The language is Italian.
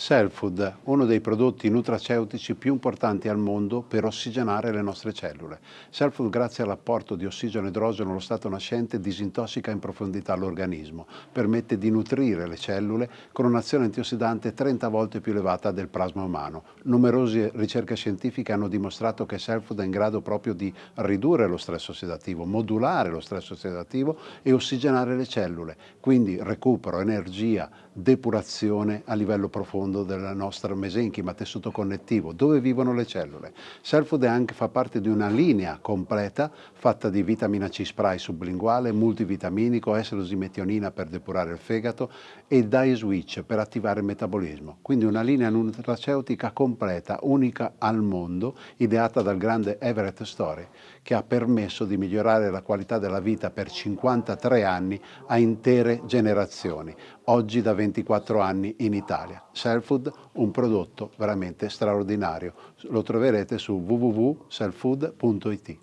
Cellfood, uno dei prodotti nutraceutici più importanti al mondo per ossigenare le nostre cellule. Cellfood, grazie all'apporto di ossigeno e idrogeno allo stato nascente, disintossica in profondità l'organismo, permette di nutrire le cellule con un'azione antiossidante 30 volte più elevata del plasma umano. Numerose ricerche scientifiche hanno dimostrato che Cellfood è in grado proprio di ridurre lo stress ossidativo, modulare lo stress ossidativo e ossigenare le cellule, quindi recupero, energia, depurazione a livello profondo mondo del nostro mesenchima, tessuto connettivo, dove vivono le cellule. Cellfood anche, fa parte di una linea completa fatta di vitamina C spray sublinguale, multivitaminico, S-losimetionina per depurare il fegato e Dye Switch per attivare il metabolismo. Quindi una linea nutraceutica completa, unica al mondo, ideata dal grande Everett Story, che ha permesso di migliorare la qualità della vita per 53 anni a intere generazioni, oggi da 24 anni in Italia. Cellfood, un prodotto veramente straordinario. Lo troverete su www.cellfood.it.